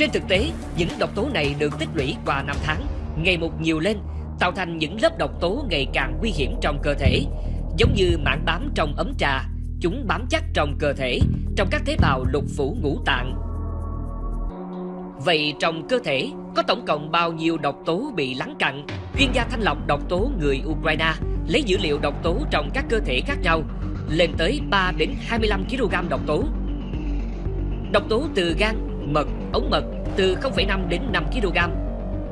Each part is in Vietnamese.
Trên thực tế, những độc tố này được tích lũy qua năm tháng, ngày một nhiều lên, tạo thành những lớp độc tố ngày càng nguy hiểm trong cơ thể, giống như mảng bám trong ấm trà, chúng bám chắc trong cơ thể, trong các tế bào lục phủ ngũ tạng. Vậy trong cơ thể có tổng cộng bao nhiêu độc tố bị lắng cặn? Chuyên gia thanh lọc độc tố người Ukraine lấy dữ liệu độc tố trong các cơ thể khác nhau lên tới 3 đến 25 kg độc tố. Độc tố từ gan, mật, ống mật từ 0,5 đến 5 kg.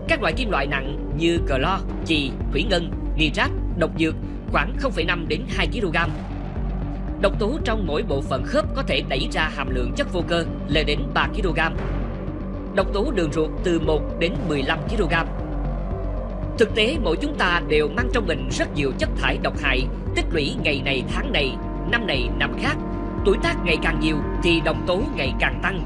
Các loại kim loại nặng như clo, chì, thủy ngân, nitrat, độc dược khoảng 0,5 đến 2 kg. Độc tố trong mỗi bộ phận khớp có thể đẩy ra hàm lượng chất vô cơ lên đến 3 kg. Độc tố đường ruột từ 1 đến 15 kg. Thực tế mỗi chúng ta đều mang trong mình rất nhiều chất thải độc hại tích lũy ngày này tháng này, năm này năm khác. Tuổi tác ngày càng nhiều thì độc tố ngày càng tăng.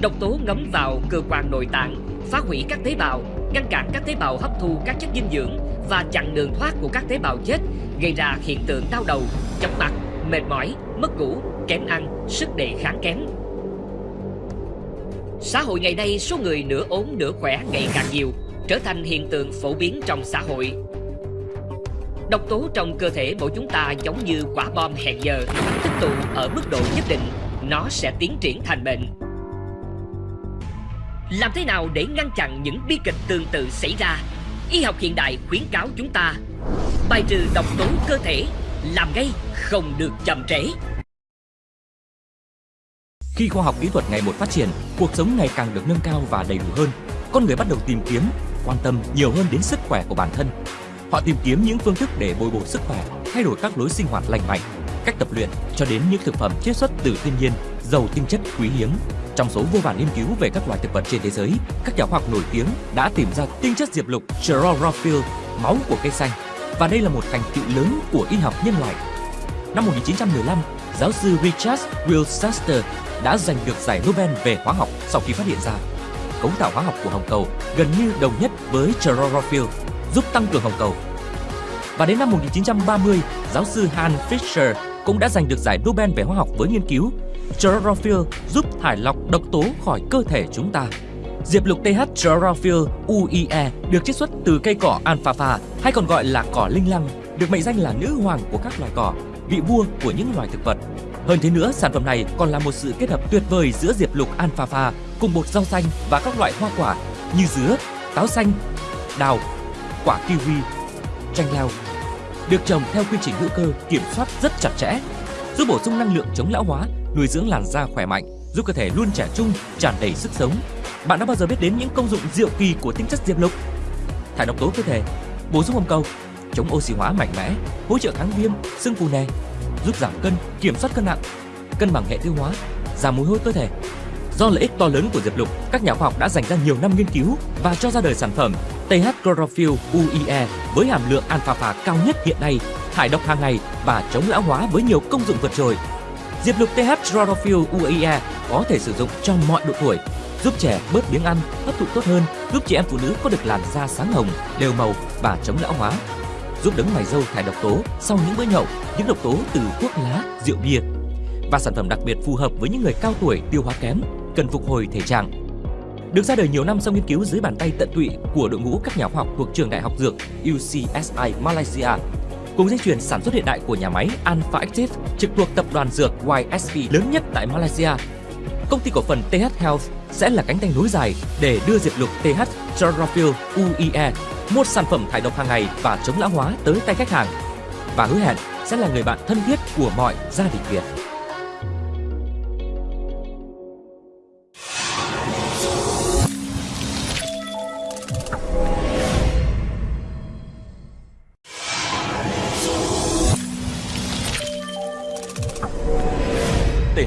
Độc tố ngấm vào cơ quan nội tạng, phá hủy các tế bào, ngăn cản các tế bào hấp thu các chất dinh dưỡng và chặn đường thoát của các tế bào chết, gây ra hiện tượng đau đầu, chóng mặt, mệt mỏi, mất ngủ, kém ăn, sức đề kháng kém. Xã hội ngày nay số người nửa ốm nửa khỏe ngày càng nhiều, trở thành hiện tượng phổ biến trong xã hội. Độc tố trong cơ thể mỗi chúng ta giống như quả bom hẹn giờ, tích tụ ở mức độ nhất định, nó sẽ tiến triển thành bệnh. Làm thế nào để ngăn chặn những bi kịch tương tự xảy ra? Y học hiện đại khuyến cáo chúng ta bài trừ độc tố cơ thể, làm ngay không được chậm trễ. Khi khoa học kỹ thuật ngày một phát triển, cuộc sống ngày càng được nâng cao và đầy đủ hơn. Con người bắt đầu tìm kiếm, quan tâm nhiều hơn đến sức khỏe của bản thân. Họ tìm kiếm những phương thức để bồi bổ sức khỏe, thay đổi các lối sinh hoạt lành mạnh, cách tập luyện cho đến những thực phẩm chiết xuất từ thiên nhiên, giàu tinh chất quý hiếm. Trong số vô vàn nghiên cứu về các loài thực vật trên thế giới, các nhà khoa học nổi tiếng đã tìm ra tinh chất diệp lục chlorophyll, máu của cây xanh. Và đây là một thành tựu lớn của y học nhân loại. Năm 1915, giáo sư Richard Wilchester đã giành được giải Nobel về hóa học sau khi phát hiện ra cấu tạo hóa học của hồng cầu gần như đồng nhất với chlorophyll, giúp tăng cường hồng cầu. Và đến năm 1930, giáo sư Hans Fischer cũng đã giành được giải Nobel về hóa học với nghiên cứu chlorophyll giúp thải lọc độc tố khỏi cơ thể chúng ta. Diệp lục TH chlorophyll UIE được chiết xuất từ cây cỏ alfalfa hay còn gọi là cỏ linh lăng, được mệnh danh là nữ hoàng của các loài cỏ, vị vua của những loài thực vật. Hơn thế nữa, sản phẩm này còn là một sự kết hợp tuyệt vời giữa diệp lục alfalfa cùng bột rau xanh và các loại hoa quả như dứa, táo xanh, đào, quả kiwi, chanh leo. Được trồng theo quy trình hữu cơ kiểm soát rất chặt chẽ, giúp bổ sung năng lượng chống lão hóa, nuôi dưỡng làn da khỏe mạnh, giúp cơ thể luôn trẻ trung, tràn đầy sức sống. Bạn đã bao giờ biết đến những công dụng diệu kỳ của tinh chất diệp lục? Thải độc tố cơ thể, bổ sung hồng cầu, chống oxy hóa mạnh mẽ, hỗ trợ kháng viêm, sưng phù nề, giúp giảm cân, kiểm soát cân nặng, cân bằng hệ tiêu hóa, giảm mùi hôi cơ thể. Do lợi ích to lớn của diệp lục, các nhà khoa học đã dành ra nhiều năm nghiên cứu và cho ra đời sản phẩm TH Chlorophyll UIE với hàm lượng alpha cao nhất hiện nay, thải độc hàng ngày và chống lão hóa với nhiều công dụng vượt trội. Diệp lục TH Chlorophyll UAE có thể sử dụng cho mọi độ tuổi, giúp trẻ bớt biếng ăn, hấp thụ tốt hơn, giúp chị em phụ nữ có được làn da sáng hồng, đều màu và chống lão hóa giúp đấng mày râu thải độc tố sau những bữa nhậu, những độc tố từ thuốc lá, rượu bia. Và sản phẩm đặc biệt phù hợp với những người cao tuổi tiêu hóa kém, cần phục hồi thể trạng. Được ra đời nhiều năm sau nghiên cứu dưới bàn tay tận tụy của đội ngũ các nhà khoa học thuộc trường đại học dược UCSI Malaysia, cùng dây chuyền sản xuất hiện đại của nhà máy Alpha Active trực thuộc tập đoàn dược YSP lớn nhất tại Malaysia. Công ty cổ phần TH Health sẽ là cánh tay nối dài để đưa diệp lục TH Chlorophyll UIE một sản phẩm thải độc hàng ngày và chống lão hóa tới tay khách hàng và hứa hẹn sẽ là người bạn thân thiết của mọi gia đình Việt.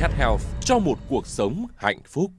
Health cho một cuộc sống hạnh phúc.